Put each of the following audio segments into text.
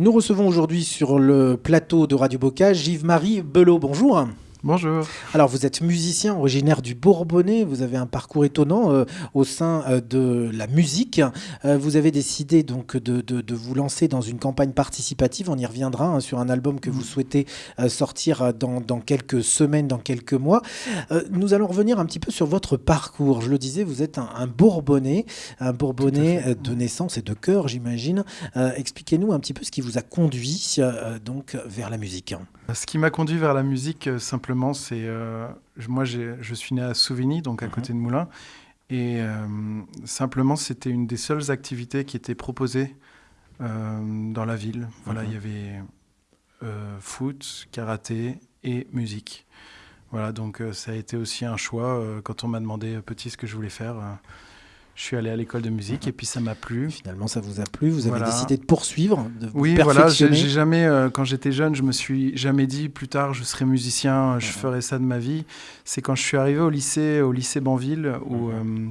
Nous recevons aujourd'hui sur le plateau de Radio Bocage Yves-Marie Belot. Bonjour. Bonjour. Alors, vous êtes musicien originaire du Bourbonnais. Vous avez un parcours étonnant euh, au sein euh, de la musique. Euh, vous avez décidé donc de, de- de vous lancer dans une campagne participative. On y reviendra hein, sur un album que vous souhaitez euh, sortir dans, dans quelques semaines, dans quelques mois. Nous allons revenir un petit peu sur votre parcours. Je le disais, vous êtes un, un Bourbonnais, un Bourbonnais de naissance et de cœur, j'imagine. Expliquez-nous un petit peu ce qui vous a conduit donc vers la musique. Ce qui m'a conduit vers la musique, euh, simplement, c'est. euh, moi, je suis né à Souvigny, donc à Mhm. côté de Moulins. Et euh, simplement, c'était une des seules activités qui étaient proposées euh, dans la ville. Voilà, Mhm. il y avait foot, karaté et musique. Voilà, donc ça a été aussi un choix. quand on m'a demandé petit ce que je voulais faire, je suis allé à l'école de musique et puis ça m'a plu. Finalement, ça vous a plu. Vous avez Voilà. décidé de poursuivre, de vous Oui, voilà, j'ai jamais, euh, quand j'étais jeune, je me suis jamais dit plus tard je serai musicien, je ferai ça de ma vie. C'est quand je suis arrivé au lycée, au lycée Banville, où euh,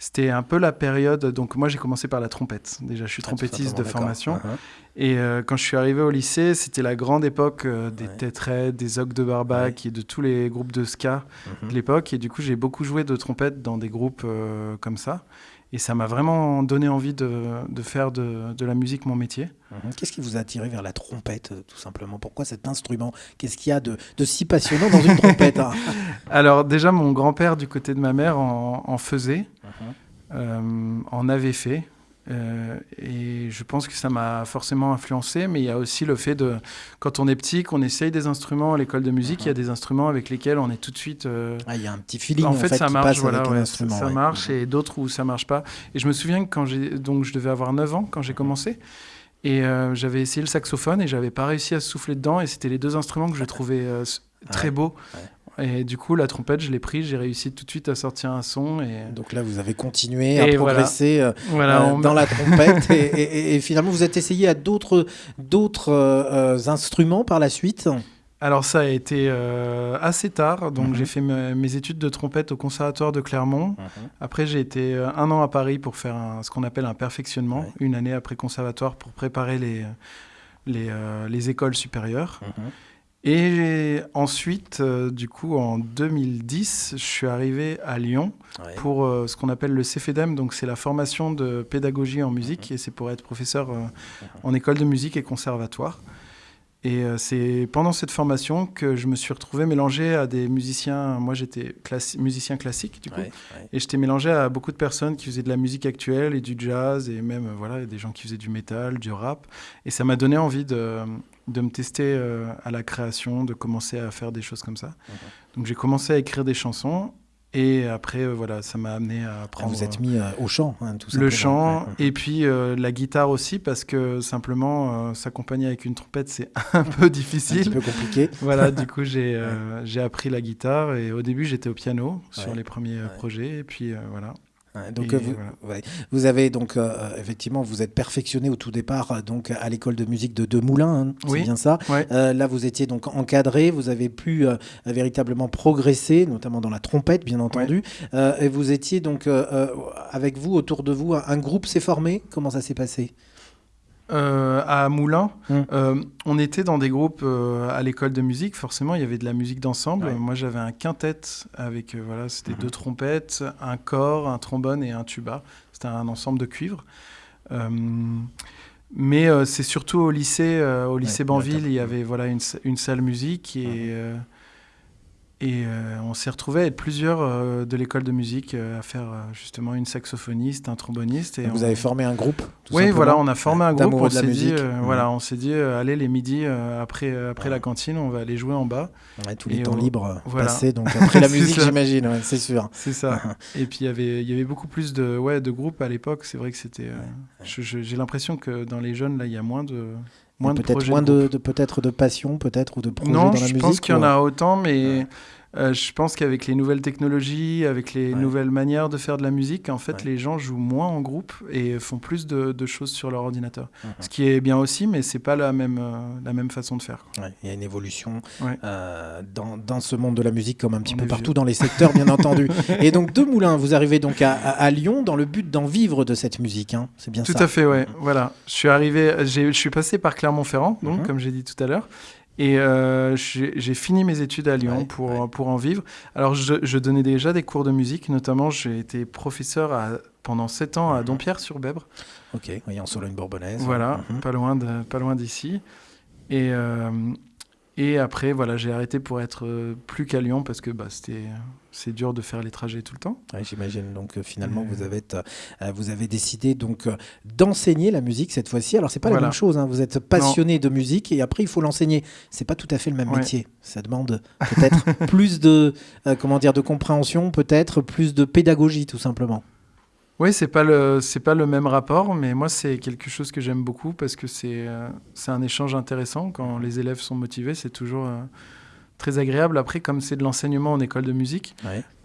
c'était un peu la période. Donc moi, j'ai commencé par la trompette. Déjà, je suis Ah, trompettiste de formation. d'accord. Et euh, quand je suis arrivé au lycée, c'était la grande époque euh, des Ouais. Des Ogg de Barbac Ouais. et de tous les groupes de ska Mhm. de l'époque. Et du coup, j'ai beaucoup joué de trompette dans des groupes euh, comme ça. Et ça m'a vraiment donné envie de, de faire de, de la musique mon métier. Mhm. Qu'est-ce qui vous a attiré vers la trompette, euh, tout simplement? Pourquoi cet instrument? Qu'est-ce qu'il y a de, de si passionnant dans une trompette hein? Alors déjà, mon grand-père du côté de ma mère en, en faisait, Mhm. euh, en avait fait. Euh, et je pense que ça m'a forcément influencé, mais il y a aussi le fait de, quand on est petit, qu'on essaye des instruments à l'école de musique, il y a des instruments avec lesquels on est tout de suite... euh, Ah, Il y a un petit feeling en fait, ça qui marche, voilà, ouais, ça ouais. marche, Mhm. et d'autres où ça marche pas. Et je me souviens que quand j'ai, donc je devais avoir 9 ans quand j'ai commencé, et euh, j'avais essayé le saxophone et j'avais pas réussi à souffler dedans, et c'était les deux instruments que je trouvais très beaux. Et du coup, la trompette, je l'ai pris, j'ai réussi tout de suite à sortir un son, et Donc là, vous avez continué à Et progresser euh, voilà. euh, on dans la trompette et, et- et- et finalement, vous êtes essayé à d'autres euh, instruments par la suite. Alors ça a été euh, assez tard, donc Mhm. j'ai fait me- mes études de trompette au conservatoire de Clermont. Après, j'ai été un an à Paris pour faire un- ce qu'on appelle un perfectionnement, Ouais. une année après conservatoire pour préparer les, les, les écoles supérieures. Mhm. Et ensuite, euh, du coup, en 2010, je suis arrivé à Lyon Ouais. pour euh, ce qu'on appelle le CFEDEM, donc c'est la formation de pédagogie en musique, et c'est pour être professeur euh, en école de musique et conservatoire. Et c'est pendant cette formation que je me suis retrouvé mélangé à des musiciens. Moi, j'étais classi- musicien classique, du coup. Ouais, ouais. Et j'étais mélangé à beaucoup de personnes qui faisaient de la musique actuelle et du jazz, et même voilà, des gens qui faisaient du métal, du rap. Et ça m'a donné envie de, de me tester euh, à la création, de commencer à faire des choses comme ça. Donc j'ai commencé à écrire des chansons, et après, euh, voilà, ça m'a amené à Ah, apprendre vous êtes mis euh, au chant, hein, tout le simplement. chant, Ouais. et puis euh, la guitare aussi, parce que simplement s'accompagner avec une trompette, c'est un peu C'est un petit difficile. peu compliqué. Voilà, du coup, j'ai j'ai appris la guitare et au début, j'étais au piano sur les premiers projets. Et puis, voilà. Donc euh, vous, voilà. vous avez donc euh, euh, effectivement vous êtes perfectionné au tout départ donc à l'école de musique de, de Moulins, hein, c'est bien ça. Ouais. Euh, là vous étiez donc encadré, vous avez pu euh, véritablement progresser, notamment dans la trompette bien entendu. Et vous étiez donc avec vous autour de vous un, un groupe s'est formé. Comment ça s'est passé? Euh, à Moulins, Mm. euh, on était dans des groupes euh, à l'école de musique. Forcément, il y avait de la musique d'ensemble. Ouais. Moi, j'avais un quintet avec, voilà, c'était Mhm. deux trompettes, un corps, un trombone et un tuba. C'était un ensemble de cuivre. Mais c'est surtout au lycée, au lycée Ouais, Banville, il y avait voilà une, sa- une salle musique et Mhm. euh, et euh, on s'est retrouvés à être plusieurs euh, de l'école de musique euh, à faire justement une saxophoniste, un tromboniste. Et Vous on- avez formé un groupe oui, voilà, on a formé un groupe. On de la s'est dit, musique. euh, Mhm. voilà, on s'est dit, allez les midis après après Ouais. la cantine, on va aller jouer en bas. Ouais, tous les Et temps on- libres voilà. passés donc après la musique j'imagine, ouais, c'est sûr. C'est ça. Et puis il y avait il y avait beaucoup plus de ouais de groupes à l'époque. C'est vrai que c'était. J'ai l'impression que dans les jeunes là, il y a moins de moins de Peut-être moins de de, peut-être de passion peut-être ou de projets non, dans la je musique. pense qu'il y en ou- a autant, mais Ouais. Euh, je pense qu'avec les nouvelles technologies, avec les nouvelles manières de faire de la musique, en fait, les gens jouent moins en groupe et font plus de, choses sur leur ordinateur. Mhm. Ce qui est bien aussi, mais c'est pas la même, euh, la même façon de faire. Il y a une évolution euh, dans, dans, ce monde de la musique, comme un petit peu partout dans les secteurs, bien entendu. Et donc, de Moulins, vous arrivez donc à, à, Lyon dans le but d'en vivre de cette musique. Hein. C'est bien tout ça Tout à fait, ouais. Voilà. Je suis arrivé, je suis passé par Clermont-Ferrand, donc, mhm. comme j'ai dit tout à l'heure. Et euh, j'ai fini mes études à Lyon pour, pour en vivre. Alors, je, donnais déjà des cours de musique, notamment, j'ai été professeur à, pendant 7 ans à mhm. Dompierre-sur-Bèbre. Ok, oui, en Sologne-Bourbonnaise. Voilà, mhm. pas loin de, pas loin d'ici. Et, euh, et après, voilà, j'ai arrêté pour être euh, plus qu'à Lyon parce que bah, c'était c'est dur de faire les trajets tout le temps. J'imagine. Donc euh, finalement, vous avez euh, vous avez décidé donc d'enseigner la musique cette fois-ci. Alors c'est pas la même chose. Hein. Vous êtes passionné de musique et après il faut l'enseigner. C'est pas tout à fait le même métier. Ça demande peut-être plus de comment dire de compréhension, peut-être plus de pédagogie tout simplement. Oui, c'est pas le c'est pas le même rapport, mais moi c'est quelque chose que j'aime beaucoup parce que c'est euh, c'est un échange intéressant quand les élèves sont motivés, c'est toujours euh, très agréable. Après, comme c'est de l'enseignement en école de musique,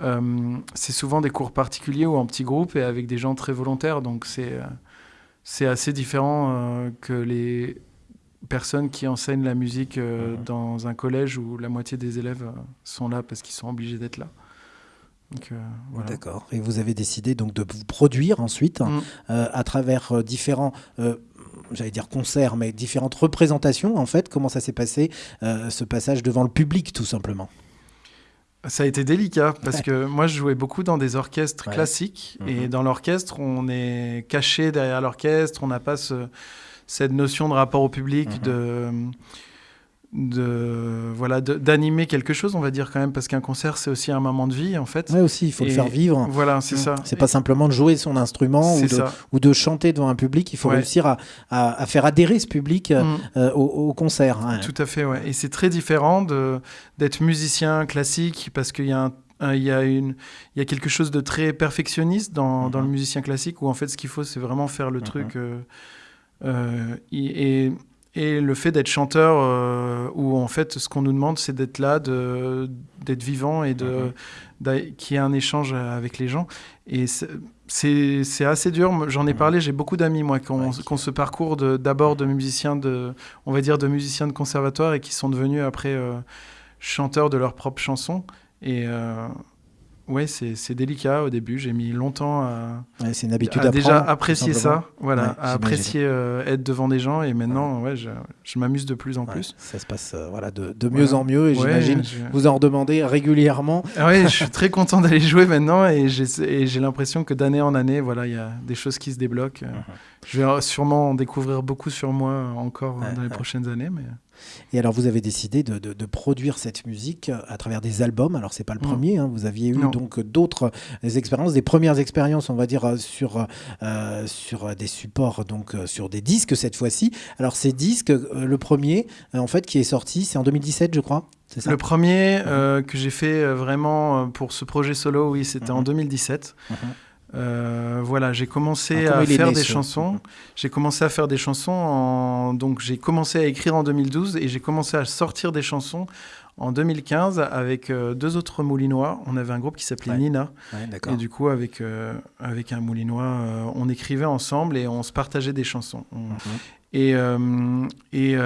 euh, c'est souvent des cours particuliers ou en petits groupes et avec des gens très volontaires, donc c'est c'est assez différent que les personnes qui enseignent la musique dans un collège où la moitié des élèves sont là parce qu'ils sont obligés d'être là. Euh, D'accord. Et vous avez décidé donc de vous produire ensuite mm. euh, à travers euh, différents j'allais dire concerts, mais différentes représentations, en fait, comment ça s'est passé, ce passage devant le public, tout simplement? Ça a été délicat parce que moi je jouais beaucoup dans des orchestres classiques et mm-hmm. dans l'orchestre on est caché derrière l'orchestre, on n'a pas cette notion de rapport au public, mm-hmm. de de voilà d'animer quelque chose on va dire quand même parce qu'un concert c'est aussi un moment de vie en fait. Oui aussi il faut le faire vivre. voilà c'est ça. C'est pas simplement de jouer son instrument ou de, ou de, chanter devant un public. Il faut réussir à, à, faire adhérer ce public euh, mm. euh, au, concert tout à fait ouais. Et c'est très différent d'être musicien classique parce qu'il y a il y, a une, il y a quelque chose de très perfectionniste dans, dans le musicien classique où en fait ce qu'il faut c'est vraiment faire le truc euh, et et le fait d'être chanteur, euh, où en fait, ce qu'on nous demande, c'est d'être là, d'être vivant et de, mhm. qu'il y ait un échange avec les gens. Et c'est assez dur. J'en ai mhm. parlé, j'ai beaucoup d'amis, moi, qui ont, ce parcours d'abord de, musiciens, de, on va dire, de musiciens de conservatoire et qui sont devenus après euh, chanteurs de leurs propres chansons. Et. Euh, oui, c'est délicat au début. J'ai mis longtemps à, c'est une habitude à, déjà apprécier ça, voilà, à apprécier euh, être devant des gens. Et maintenant, ouais, je, je m'amuse de plus en plus. Ça se passe euh, voilà, de, de mieux en mieux. Et j'imagine vous en redemandez régulièrement. Ah oui, je suis très content d'aller jouer maintenant. Et j'ai l'impression que d'année en année, voilà, il y a des choses qui se débloquent. Uh-huh. Je vais sûrement en découvrir beaucoup sur moi encore dans les prochaines années. Mais... Et alors, vous avez décidé de, de, produire cette musique à travers des albums. Alors, c'est pas le premier. Hein. Vous aviez eu donc d'autres expériences, des premières expériences, on va dire, sur, euh, sur des supports, donc sur des disques cette fois-ci. Alors, ces disques, euh, le premier, euh, en fait, qui est sorti, c'est en 2017, je crois. Ça? Le premier que j'ai fait vraiment pour ce projet solo, oui, c'était en 2017. Mhm. Euh, voilà, j'ai commencé à faire des chansons. J'ai commencé à faire des chansons. En... Donc j'ai commencé à écrire en 2012 et j'ai commencé à sortir des chansons en 2015 avec euh, deux autres moulinois. On avait un groupe qui s'appelait Nina. et du coup, avec, euh, avec un moulinois, on écrivait ensemble et on se partageait des chansons. Mhm. Et, et,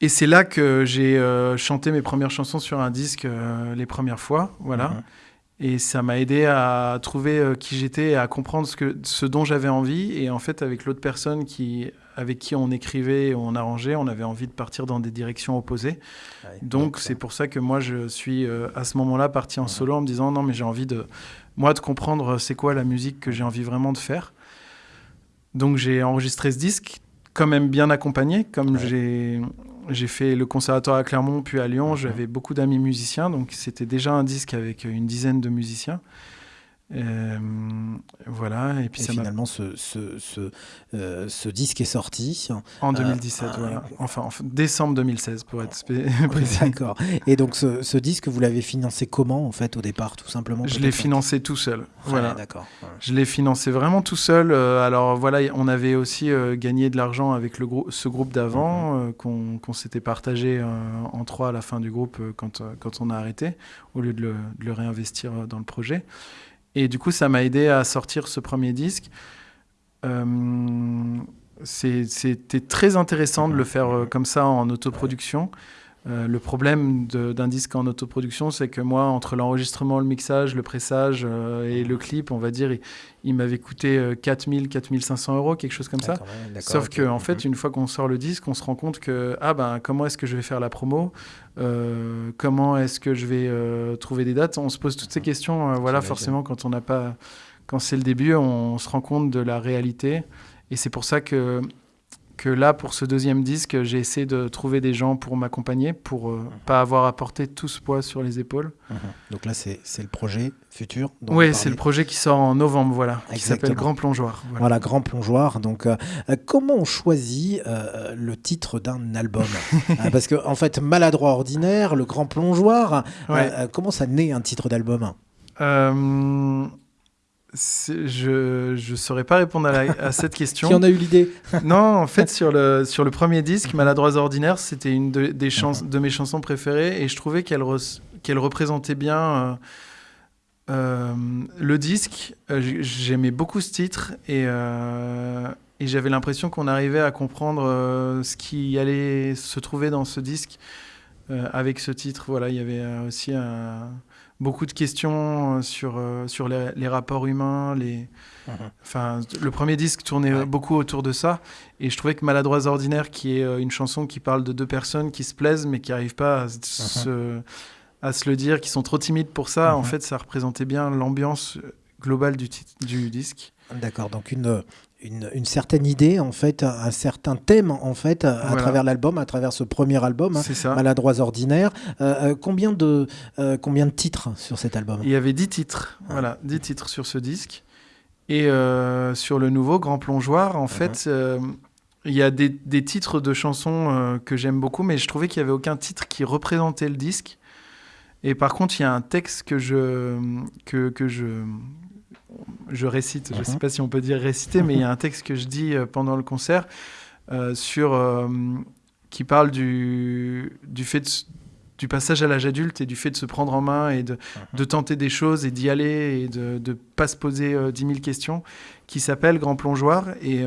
et c'est là que j'ai chanté mes premières chansons sur un disque les premières fois. Voilà. Mhm. Et ça m'a aidé à trouver euh, qui j'étais et à comprendre ce, que, ce dont j'avais envie. Et en fait, avec l'autre personne qui, avec qui on écrivait, on arrangeait, on avait envie de partir dans des directions opposées. donc, c'est pour ça que moi, je suis euh, à ce moment-là parti en solo en me disant non, mais j'ai envie de, moi, de comprendre euh, c'est quoi la musique que j'ai envie vraiment de faire. Donc, j'ai enregistré ce disque, quand même bien accompagné, comme j'ai j'ai fait le conservatoire à Clermont, puis à Lyon. Mhm. J'avais beaucoup d'amis musiciens, donc c'était déjà un disque avec une dizaine de musiciens. Euh, voilà, et puis finalement, ce, ce, ce, euh, ce, disque est sorti. En 2017, euh, voilà. Enfin, en décembre 2016, pour être précis. D'accord. Et donc, ce, ce disque, vous l'avez financé comment, en fait, au départ, tout simplement Je l'ai financé tout seul. voilà. D'accord. Je l'ai financé vraiment tout seul. alors, voilà, on avait aussi gagné de l'argent avec le ce groupe d'avant, mhm. qu'on s'était partagé en trois à la fin du groupe quand, quand on a arrêté, au lieu de le, de le réinvestir dans le projet. Et du coup, ça m'a aidé à sortir ce premier disque. Euh, c'était très intéressant de le faire euh, comme ça en autoproduction. Euh, le problème d'un disque en autoproduction, c'est que moi, entre l'enregistrement, le mixage, le pressage et le clip, on va dire, il, m'avait coûté 4000, 4500 euros, quelque chose comme ça. Sauf qu'en en fait, mhm. une fois qu'on sort le disque, on se rend compte que, ah ben, comment est-ce que je vais faire la promo? Comment est-ce que je vais trouver des dates? On se pose toutes ces questions, voilà, forcément, quand on n'a pas. Quand c'est le début, on se rend compte de la réalité. Et c'est pour ça que que là, pour ce deuxième disque, j'ai essayé de trouver des gens pour m'accompagner, pour ne euh, mhm. pas avoir à porter tout ce poids sur les épaules. Mhm. Donc là, c'est le projet futur Oui, c'est le projet qui sort en novembre, voilà, qui s'appelle Grand Plongeoir. Voilà, Grand Plongeoir. Donc, euh, euh, comment on choisit le titre d'un album Parce que, en fait, Maladroit Ordinaire, Le Grand Plongeoir, comment ça naît un titre d'album? Je ne saurais pas répondre à, cette question. Qui en a eu l'idée? Non, en fait, sur le, sur le premier disque, Maladroits Ordinaires, c'était une de, des de mes chansons préférées et je trouvais qu'elle qu'elle représentait bien euh, euh, le disque. Euh, j'aimais beaucoup ce titre et, et j'avais l'impression qu'on arrivait à comprendre ce qui allait se trouver dans ce disque avec ce titre. Voilà, il y avait aussi un beaucoup de questions euh, sur, euh, sur les, rapports humains. Les... Mhm. Enfin, le premier disque tournait beaucoup autour de ça. Et je trouvais que Maladroits Ordinaire, qui est euh, une chanson qui parle de deux personnes qui se plaisent, mais qui n'arrivent pas à, mhm. se, à se le dire, qui sont trop timides pour ça, en mhm. fait, ça représentait bien l'ambiance globale du, du disque. D'accord, donc une, une, certaine idée, en fait, un, certain thème, en fait, à travers l'album, à travers ce premier album, hein, Maladroits Ordinaires. Euh, euh, combien, de, euh, combien de titres sur cet album? Il y avait 10 titres, voilà, 10 titres sur ce disque. Et sur le nouveau Grand Plongeoir, en fait, il y a des, des, titres de chansons que j'aime beaucoup, mais je trouvais qu'il n'y avait aucun titre qui représentait le disque. Et par contre, il y a un texte que je, que, que je, je récite, je ne sais mhm. pas si on peut dire réciter, mais il y a un texte que je dis euh, pendant le concert euh, sur, euh, qui parle du, du fait du passage à l'âge adulte et du fait de se prendre en main et de, mhm. de tenter des choses et d'y aller et de ne pas se poser dix 10 000 questions, qui s'appelle Grand Plongeoir. Et,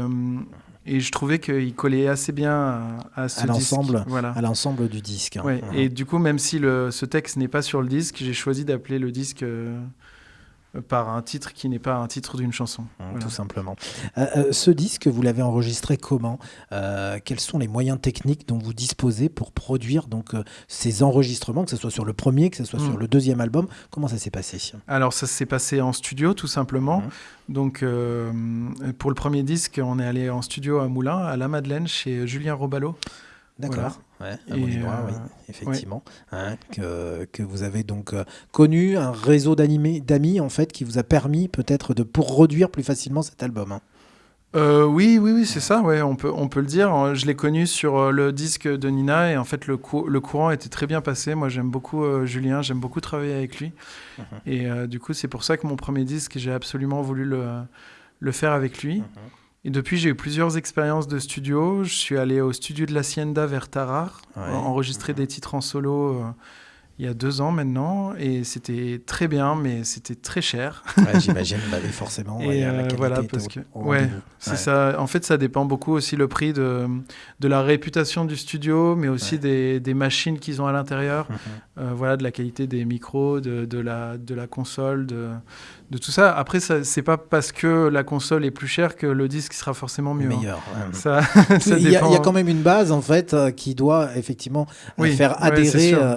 et je trouvais qu'il collait assez bien à, ce l'ensemble, voilà. à l'ensemble du disque. Hein. Ouais. Et du coup, même si le, ce texte n'est pas sur le disque, j'ai choisi d'appeler le disque par un titre qui n'est pas un titre d'une chanson. Mmh, tout simplement. Euh, euh, ce disque, vous l'avez enregistré comment? Euh, Quels sont les moyens techniques dont vous disposez pour produire donc ces enregistrements, que ce soit sur le premier, que ce soit sur mmh. le deuxième album? Comment ça s'est passé? Alors ça s'est passé en studio tout simplement. Mmh. Donc pour le premier disque, on est allé en studio à Moulins, à La Madeleine, chez Julien Robalo. D'accord. Ouais, oui, euh, effectivement. Hein, que, que, vous avez donc euh, connu un réseau d'amis en fait qui vous a permis peut-être de pour produire plus facilement cet album. Hein. Euh, oui, oui, oui, c'est ça. Ouais, on peut, on peut le dire. Je l'ai connu sur le disque de Nina et en fait le, le courant était très bien passé. Moi, j'aime beaucoup Julien, j'aime beaucoup travailler avec lui. Mhm. Et du coup, c'est pour ça que mon premier disque, j'ai absolument voulu le, le faire avec lui. Mhm. Et depuis, j'ai eu plusieurs expériences de studio. Je suis allé au studio de l'Hacienda vers Tarare, enregistrer des titres en solo euh, il y a deux ans maintenant. Et c'était très bien, mais c'était très cher. J'imagine, bah forcément. Et euh, voilà, parce que. ouais, c'est ça. En fait, ça dépend beaucoup aussi le prix de, de la réputation du studio, mais aussi des, des, machines qu'ils ont à l'intérieur. Mhm. Euh, voilà, de la qualité des micros, de, de, la, de la console, de de tout ça. Après, c'est pas parce que la console est plus chère que le disque sera forcément mieux. Hein. Meilleur. Ça, il, y a, quand même une base en fait euh, qui doit effectivement faire adhérer euh,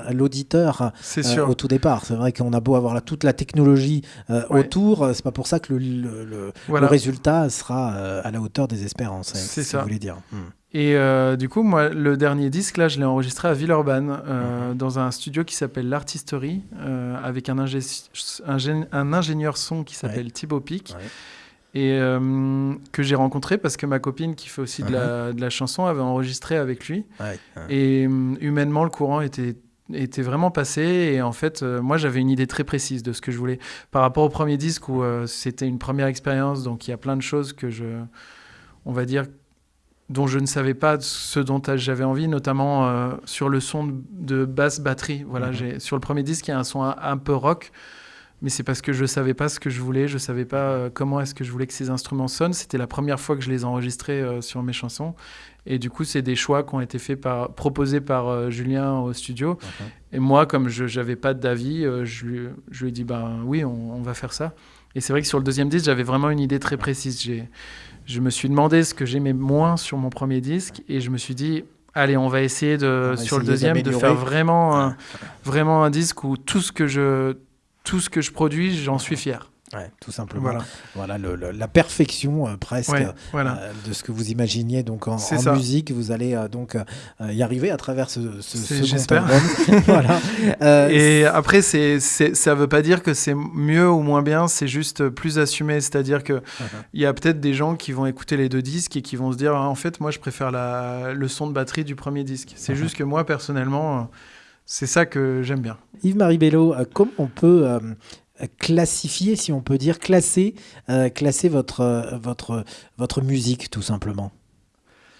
faire au tout départ. C'est vrai qu'on a beau avoir toute la technologie autour, c'est pas pour ça que le, le, résultat sera à la hauteur des espérances. C'est ça. Vous voulez dire. Hmm. Et du coup, moi, le dernier disque, là, je l'ai enregistré à Villeurbanne, mhm. dans un studio qui s'appelle l'Artisterie, avec un, un, ingénieur son qui s'appelle Thibaut Pic et euh, que j'ai rencontré parce que ma copine qui fait aussi de, la, de, la, chanson avait enregistré avec lui. Et euh, humainement, le courant était, était vraiment passé. Et en fait, euh, moi, j'avais une idée très précise de ce que je voulais. Par rapport au premier disque où c'était une première expérience, donc il y a plein de choses que je. On va dire dont je ne savais pas ce dont j'avais envie, notamment sur le son de basse batterie. Voilà, uh-huh. j'ai sur le premier disque, il y a un son un peu rock mais c'est parce que je savais pas ce que je voulais, je savais pas euh, comment est-ce que je voulais que ces instruments sonnent. C'était la première fois que je les enregistrais euh, sur mes chansons, et du coup, c'est des choix qui ont été faits par, proposés par euh, Julien au studio. Et moi, comme je n'avais pas d'avis, je, lui, je lui ai dit, ben oui, on, va faire ça. Et c'est vrai que sur le deuxième disque, j'avais vraiment une idée très précise. J'ai, je me suis demandé ce que j'aimais moins sur mon premier disque, et je me suis dit, allez, on va essayer de, sur le deuxième de faire vraiment, vraiment un disque où tout ce que je tout ce que je produis, j'en suis fier. Ouais, tout simplement. Voilà, la perfection euh, presque euh, de ce que vous imaginiez donc en, musique. Vous allez euh, donc y arriver à travers ce, ce second voilà. Et après, c'est, ça ne veut pas dire que c'est mieux ou moins bien, c'est juste plus assumé. C'est-à-dire qu'il uh-huh. il y a peut-être des gens qui vont écouter les deux disques et qui vont se dire ah, en fait, moi, je préfère la, le son de batterie du premier disque. C'est uh-huh. juste que moi, personnellement c'est ça que j'aime bien. Yves-Marie Bello, euh, comment on peut euh, classifier, si on peut dire, classer, euh, classer votre, votre, votre musique, tout simplement?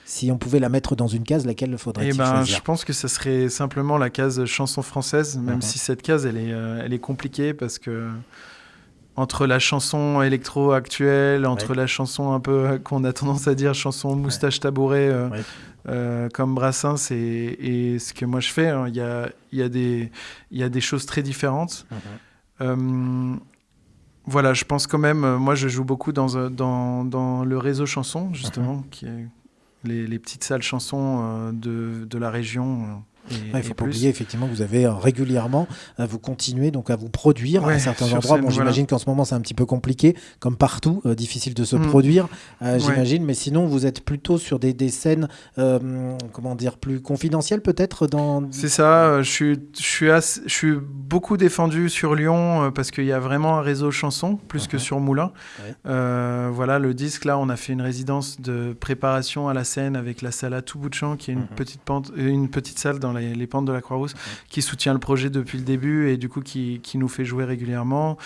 Si on pouvait la mettre dans une case, laquelle faudrait-il eh ben, Je pense que ce serait simplement la case chanson française, même uh-huh. si cette case, elle est, elle est compliquée parce que entre la chanson électro actuelle, entre la chanson un peu qu'on a tendance à dire chanson moustache tabouret, euh, comme Brassens et, ce que moi je fais, hein. il y, a, y, a des, y a des choses très différentes. Mhm. Euh, voilà, je pense quand même, euh, moi je joue beaucoup dans, dans, dans le réseau chanson, justement, mhm. qui est les, les, petites salles chansons de, de la région il ne faut pas oublier effectivement que vous avez euh, régulièrement, euh, vous continuez donc à vous produire à certains endroits. bon, j'imagine qu'en ce moment c'est un petit peu compliqué, comme partout, euh, difficile de se mm. produire, j'imagine. Mais sinon, vous êtes plutôt sur des, des scènes, comment dire, plus confidentielles peut-être dans. C'est ça. je suis, je suis, je suis beaucoup défendu sur Lyon parce qu'il y a vraiment un réseau chanson plus que uh-huh. sur Moulin. voilà, le disque là, on a fait une résidence de préparation à la scène avec la salle à tout bout de champ, qui est une uh-huh. petite pente, une petite salle dans les, pentes de la Croix-Rousse, qui soutient le projet depuis le début et du coup qui, qui nous fait jouer régulièrement.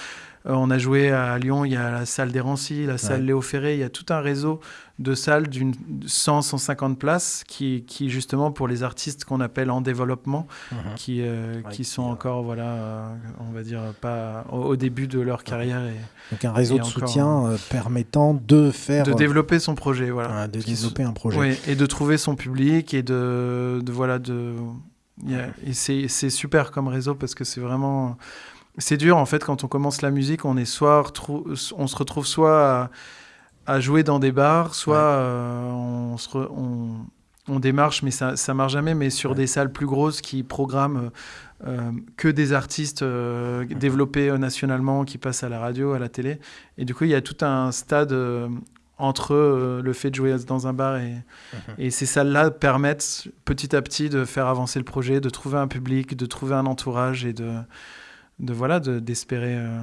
Euh, on a joué à Lyon, il y a la salle des Rancy, la salle Léo Ferré, il y a tout un réseau de salles d'une 100-150 places qui, qui, justement pour les artistes qu'on appelle en développement, mhm. qui, euh, qui sont encore, voilà, euh, on va dire, pas au, début de leur carrière. Et, Donc un réseau de soutien permettant de faire... De développer son projet, voilà. de développer un projet. et de trouver son public et de, de voilà, de... et c'est super comme réseau parce que c'est vraiment c'est dur en fait quand on commence la musique, on est soit on se retrouve soit à, jouer dans des bars, soit euh, on, se on, démarche, mais ça ça marche jamais, mais sur des salles plus grosses qui programment euh, que des artistes euh, développés nationalement qui passent à la radio, à la télé, et du coup il y a tout un stade entre le fait de jouer dans un bar et, et ces salles-là permettent petit à petit de faire avancer le projet, de trouver un public, de trouver un entourage et de de voilà d'espérer euh,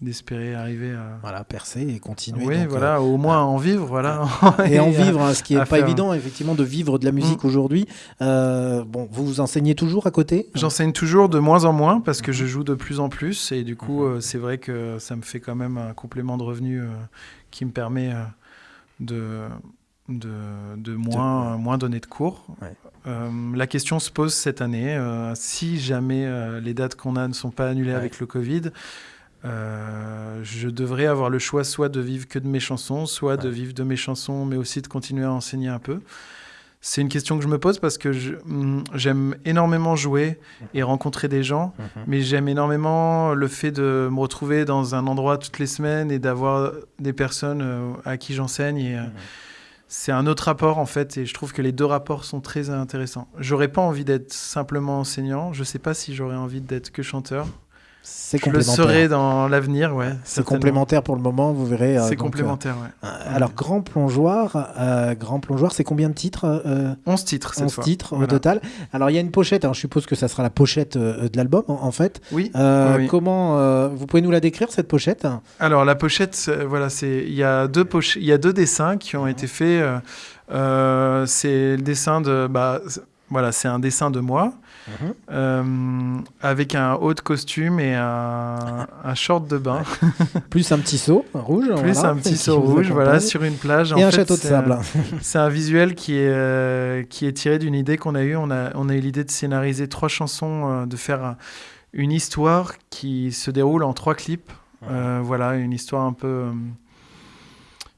d'espérer arriver à voilà percer et continuer oui voilà euh, au moins en vivre voilà et, en vivre hein, ce qui est pas évident effectivement de vivre de la musique mm. aujourd'hui euh, bon vous vous enseignez toujours à côté? J'enseigne toujours de moins en moins parce que mm-hmm. je joue de plus en plus et du coup mm-hmm. c'est vrai que ça me fait quand même un complément de revenu qui me permet de de, de moins, moins donner de cours. La question se pose cette année. Euh, si jamais euh, les dates qu'on a ne sont pas annulées avec le Covid, je devrais avoir le choix soit de vivre que de mes chansons, soit de vivre de mes chansons, mais aussi de continuer à enseigner un peu. C'est une question que je me pose parce que mm, j'aime énormément jouer et rencontrer des gens, mhm. mais j'aime énormément le fait de me retrouver dans un endroit toutes les semaines et d'avoir des personnes à qui j'enseigne. Et, mhm c'est un autre rapport en fait, et je trouve que les deux rapports sont très intéressants. J'aurais pas envie d'être simplement enseignant. Je sais pas si j'aurais envie d'être que chanteur. C'est Je le serai dans l'avenir, ouais. C'est complémentaire pour le moment, vous verrez. euh, C'est complémentaire, ouais. euh, alors, Grand Plongeoir, euh, Grand Plongeoir, c'est combien de titres euh, 11 titres cette 11 fois. titres au total. Alors, il y a une pochette, alors, je suppose que ça sera la pochette euh, de l'album, en, fait. Oui. Euh. Comment euh, Vous pouvez nous la décrire, cette pochette? Alors la pochette, voilà, c'est il y a deux poche- il y a deux dessins qui ont été faits. euh, euh, c'est le dessin de, bah, voilà, c'est un dessin de moi Euh, avec un haut de costume et un, un short de bain, Plus un petit seau rouge. plus voilà, un petit seau rouge, voilà, sur une plage. Et En un fait, château de sable. C'est un visuel qui est, euh, qui est tiré d'une idée qu'on a eue. On a, on a eu l'idée de scénariser trois chansons, euh, de faire un- une histoire qui se déroule en trois clips. Voilà, une histoire un peu.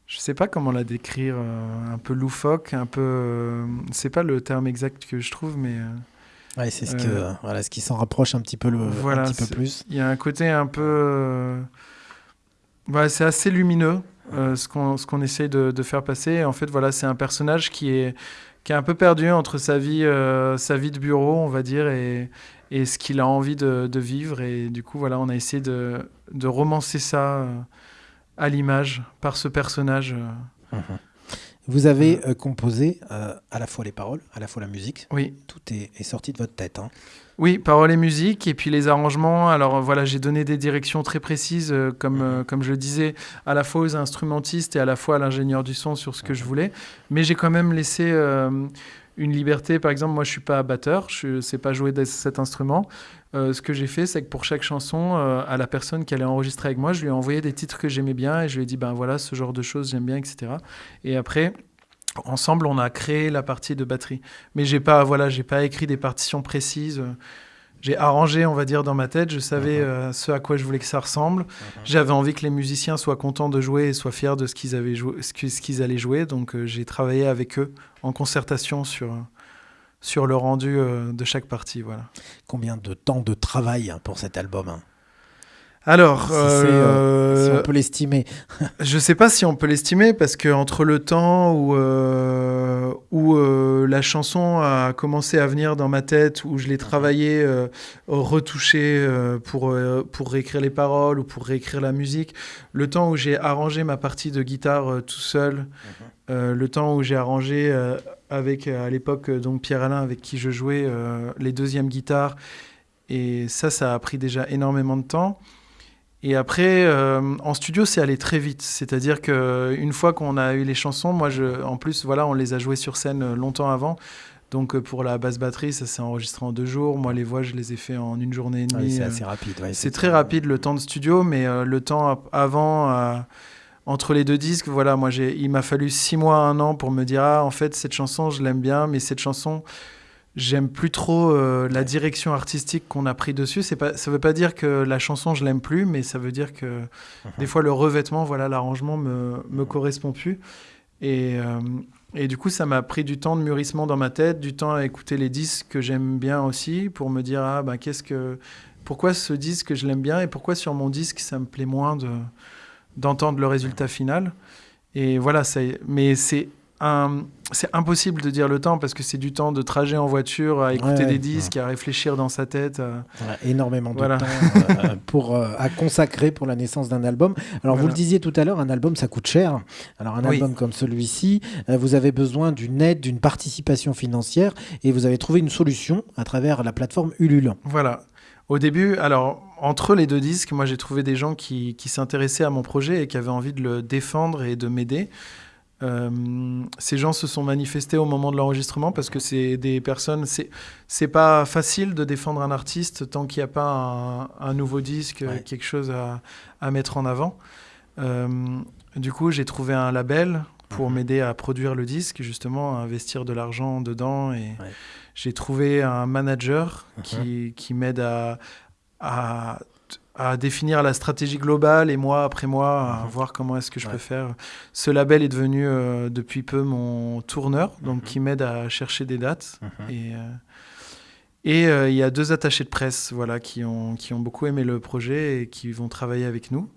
je sais pas comment la décrire, euh, un peu loufoque, un peu. euh, c'est pas le terme exact que je trouve, mais. euh, Ouais, c'est ce, que, Euh, voilà, ce qui s'en rapproche un petit peu, le, Voilà, un petit peu plus. Il y a un côté un peu. euh, voilà, c'est assez lumineux euh, ce qu'on qu'on essaye de, de faire passer. Et en fait, voilà, c'est un personnage qui est, qui est un peu perdu entre sa vie, euh, sa vie de bureau, on va dire, et, et ce qu'il a envie de, de vivre. Et du coup, voilà, on a essayé de, de romancer ça euh, à l'image par ce personnage. euh. Vous avez euh, composé euh, à la fois les paroles, à la fois la musique. Oui. Tout est, est sorti de votre tête. hein. Oui, paroles et musique, et puis les arrangements. Alors euh, voilà, j'ai donné des directions très précises, euh, comme, euh, comme je le disais, à la fois aux instrumentistes et à la fois à l'ingénieur du son sur ce que je voulais. Mais j'ai quand même laissé une liberté. Par exemple, moi, je suis pas batteur, je ne sais pas jouer de cet instrument. Euh, ce que j'ai fait, c'est que pour chaque chanson, euh, à la personne qui allait enregistrer avec moi, je lui ai envoyé des titres que j'aimais bien et je lui ai dit, ben voilà, ce genre de choses, j'aime bien, etc. Et après, ensemble, on a créé la partie de batterie. Mais j'ai pas, voilà, j'ai pas écrit des partitions précises. J'ai arrangé, on va dire, dans ma tête. Je savais euh, ce à quoi je voulais que ça ressemble. J'avais envie que les musiciens soient contents de jouer et soient fiers de ce qu'ils avaient joué, ce qu'ils allaient jouer. Donc, euh, j'ai travaillé avec eux en concertation sur sur le rendu euh, de chaque partie. Voilà. Combien de temps de travail hein, pour cet album hein? Alors, Si euh, Si on peut l'estimer. Je sais pas si on peut l'estimer parce que entre le temps où, euh, où la chanson a commencé à venir dans ma tête, où je l'ai travaillée, euh, retouchée euh, pour, euh, pour réécrire les paroles ou pour réécrire la musique, le temps où j'ai arrangé ma partie de guitare euh, tout seul, euh, le temps où j'ai arrangé avec à l'époque donc Pierre Alain avec qui je jouais les deuxièmes guitares, et ça, ça a pris déjà énormément de temps. Et après, euh, en studio, c'est allé très vite. C'est-à-dire que une fois qu'on a eu les chansons, moi, je, en plus, voilà, on les a jouées sur scène euh, longtemps avant. Donc euh, pour la basse batterie, ça s'est enregistré en deux jours. Moi, les voix, je les ai fait en une journée et Ah demie. c'est euh, assez rapide. ouais, c'est très rapide le temps de studio, mais euh, le temps avant, euh, entre les deux disques, voilà, moi, il m'a fallu six mois, un an pour me dire, ah, en fait, cette chanson, je l'aime bien, mais cette chanson, j'aime plus trop euh, la direction artistique qu'on a pris dessus. C'est pas, ça veut pas dire que la chanson, je l'aime plus, mais ça veut dire que des fois, le revêtement, voilà, l'arrangement me, me correspond plus. Et, euh, et du coup, ça m'a pris du temps de mûrissement dans ma tête, du temps à écouter les disques que j'aime bien aussi, pour me dire, ah, ben, qu'est-ce que pourquoi ce disque je l'aime bien et pourquoi sur mon disque ça me plaît moins de d'entendre le résultat final. Et voilà, ça, mais c'est c'est impossible de dire le temps parce que c'est du temps de trajet en voiture à écouter Ouais, des ouais. disques, à réfléchir dans sa tête. à- Voilà, énormément de Voilà. temps euh, pour, euh, à consacrer pour la naissance d'un album. Alors, vous le disiez tout à l'heure, un album, ça coûte cher. Alors, un Oui. album comme celui-ci, euh, vous avez besoin d'une aide, d'une participation financière et vous avez trouvé une solution à travers la plateforme Ulule. Voilà. Au début, alors, entre les deux disques, moi j'ai trouvé des gens qui, qui s'intéressaient à mon projet et qui avaient envie de le défendre et de m'aider. Euh, ces gens se sont manifestés au moment de l'enregistrement parce que c'est des personnes. C'est pas facile de défendre un artiste tant qu'il n'y a pas un, un nouveau disque, Ouais. quelque chose à, à mettre en avant. Euh, du coup, j'ai trouvé un label pour Mhm. m'aider à produire le disque, justement, à investir de l'argent dedans. Et Ouais. j'ai trouvé un manager Mhm. qui, qui m'aide à, à, à définir la stratégie globale et mois après mois à Mhm. voir comment est-ce que je Ouais. peux faire. Ce label est devenu euh, depuis peu mon tourneur, donc Mhm. qui m'aide à chercher des dates. Et euh, et euh, il y a deux attachés de presse voilà, qui, ont, qui ont beaucoup aimé le projet et qui vont travailler avec nous.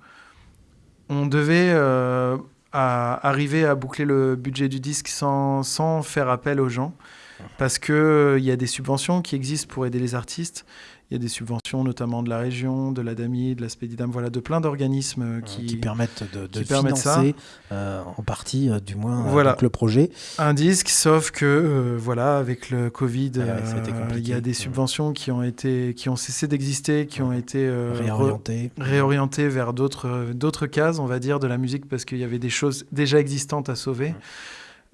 On devait, euh, à arriver à boucler le budget du disque sans, sans faire appel aux gens. Parce qu'il il y a des subventions qui existent pour aider les artistes. Il y a des subventions notamment de la région, de la DAMI, de la Spédidam, voilà, de plein d'organismes euh, qui, qui permettent de, de qui permettent financer euh, en partie, euh, du moins, euh, Voilà. donc le projet. un disque, sauf que euh, voilà, avec le Covid, Ah euh, il y a des subventions qui ont été, qui ont cessé d'exister, qui ont été euh, réorientées vers d'autres euh, cases, on va dire, de la musique, parce qu'il y avait des choses déjà existantes à sauver.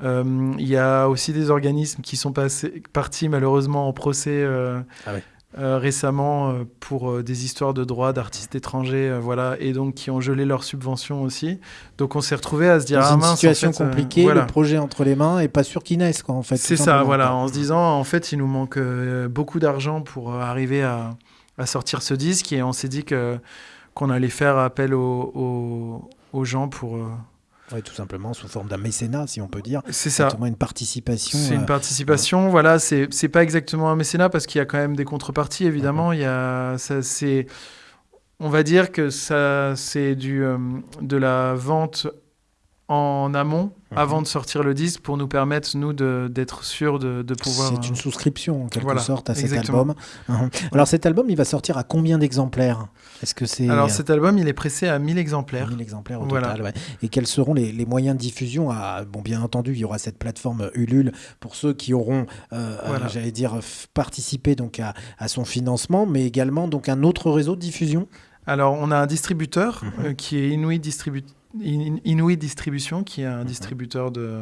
Euh, Il y a aussi des organismes qui sont passés, partis malheureusement en procès euh, Ah ouais. Euh, récemment euh, pour euh, des histoires de droits d'artistes étrangers, voilà, et donc qui ont gelé leurs subventions aussi. Donc on s'est retrouvé à se dire Dans ah une mince, en situation fait, euh, compliquée, voilà. le projet entre les mains et pas sûr qu'il naisse, quoi, en fait. C'est ça, voilà, en se disant, en fait, il nous manque beaucoup d'argent pour arriver à, à sortir ce disque, et on s'est dit que qu'on allait faire appel aux, aux, aux gens pour... euh, Ouais, tout simplement sous forme d'un mécénat, si on peut dire. C'est ça. Exactement, une participation. C'est euh, une participation, voilà, c'est c'est pas exactement un mécénat parce qu'il y a quand même des contreparties, évidemment. Il y a, ça, c'est, on va dire que ça, c'est du, euh, de la vente en amont, Mhm. avant de sortir le disque, pour nous permettre, nous, de- d'être sûrs de, de pouvoir... C'est une souscription en quelque voilà, sorte à cet exactement. album. Mhm. Alors cet album, il va sortir à combien d'exemplaires? Est-ce que c'est Alors cet album, il est pressé à 1000 exemplaires. 1000 exemplaires au Voilà. total ouais. Et quels seront les, les moyens de diffusion à, Bon, bien entendu, il y aura cette plateforme Ulule pour ceux qui auront, euh, Voilà. euh, j'allais dire, participé donc à, à son financement, mais également donc un autre réseau de diffusion? Alors, on a un distributeur Mhm. euh, qui est Inuit, Distribu- In- Inuit Distribution, qui est un Mhm. distributeur de,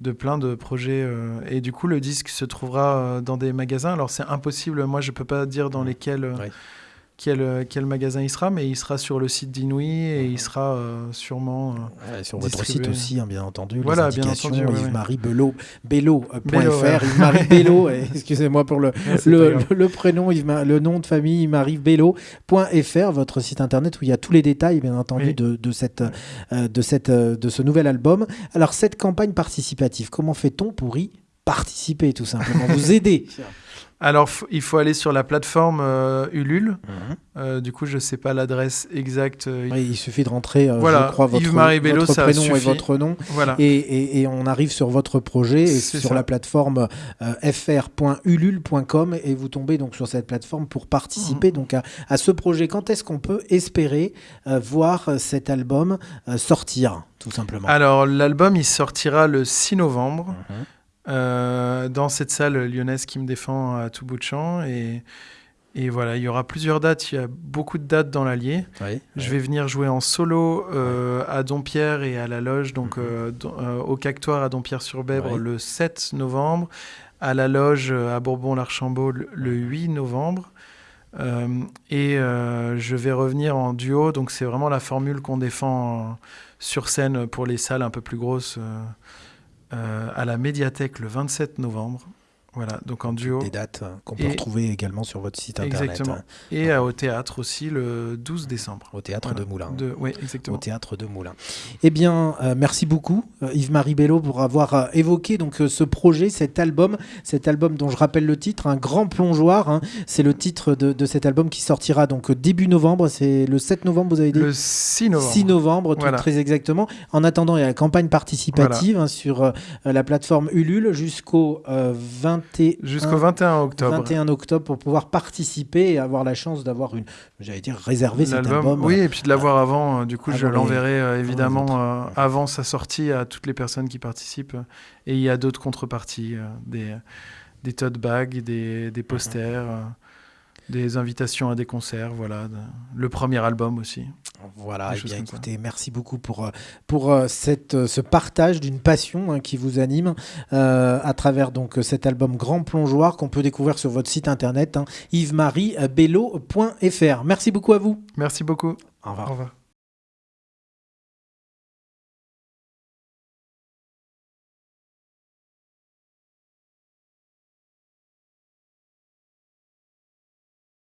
de plein de projets. euh, et du coup, le disque se trouvera euh, dans des magasins. Alors, c'est impossible, moi, je peux pas dire dans lesquels. euh. Quel, euh, quel magasin il sera, mais il sera sur le site d'Inouï et il sera euh, sûrement. euh, Ouais, sur votre site aussi, hein, bien entendu. Voilà, les bien entendu, ouais. Yves-Marie Bello, Bello.fr, Bello, ouais. Yves-Marie Bello, excusez-moi pour le, prénom, Yves- le nom de famille, Yves-Marie Bello.fr, votre site internet où il y a tous les détails, bien entendu, Oui. de, de, cette, euh, de, cette, de ce nouvel album. Alors, cette campagne participative, comment fait-on pour y participer, tout simplement? Vous aider? Alors, il faut aller sur la plateforme euh, Ulule. Mhm. Euh, du coup, je sais pas l'adresse exacte. euh, Oui, Il suffit de rentrer, euh, Voilà, je crois, votre, Bello, prénom et votre nom. Voilà. Et, et- et on arrive sur votre projet et sur ça. la plateforme fr.ulule.com et vous tombez donc sur cette plateforme pour Mhm. participer donc à, à ce projet. Quand est-ce qu'on peut espérer voir cet album sortir, tout simplement? Alors, l'album, il sortira le 6 novembre. Mhm. Euh, dans cette salle lyonnaise qui me défend à tout bout de champ. Et, et voilà, il y aura plusieurs dates. Il y a beaucoup de dates dans l'Allier. Oui, Je vais venir jouer en solo euh, à Dompierre et à la Loge, donc Mhm. euh, don- euh, au Cactoire à Dompierre-sur-Bèbre Ouais. le 7 novembre, à la Loge à Bourbon-l'Archambault le, le 8 novembre. Et je vais revenir en duo, donc c'est vraiment la formule qu'on défend sur scène pour les salles un peu plus grosses à la médiathèque le 27 novembre. Voilà, donc en duo. Des dates qu'on peut Et- retrouver également sur votre site internet. Exactement. Et au théâtre aussi le 12 décembre. au théâtre Voilà. de Moulins. De, oui, au exactement. théâtre de Moulins. Eh bien, euh, merci beaucoup euh, Yves-Marie Bello pour avoir euh, évoqué donc euh, ce projet, cet album, cet album dont je rappelle le titre, un grand plongeoir. hein. C'est le titre de, de cet album qui sortira donc début novembre. C'est le 7 novembre, vous avez dit. Le 6 novembre. 6 novembre, tout Voilà. très exactement. En attendant, il y a la campagne participative hein, sur la plateforme Ulule jusqu'au euh, 21 Jusqu'au 21 octobre. 21 octobre pour pouvoir participer et avoir la chance d'avoir une, j'allais dire, réserver cet album. Oui, et puis de l'avoir avant. euh, Du coup, je l'enverrai euh, évidemment euh, avant sa sortie à toutes les personnes qui participent. Et il y a d'autres contreparties, euh, des, des tote bags, des, des posters, euh, des invitations à des concerts. Voilà, le premier album aussi. Voilà, eh bien écoutez, merci beaucoup pour, euh, pour euh, cette, euh, ce partage d'une passion hein, qui vous anime euh, à travers donc cet album Grand Plongeoir qu'on peut découvrir sur votre site internet hein, yvesmariebello.fr. Merci beaucoup à vous. Merci beaucoup. Au revoir. Au revoir.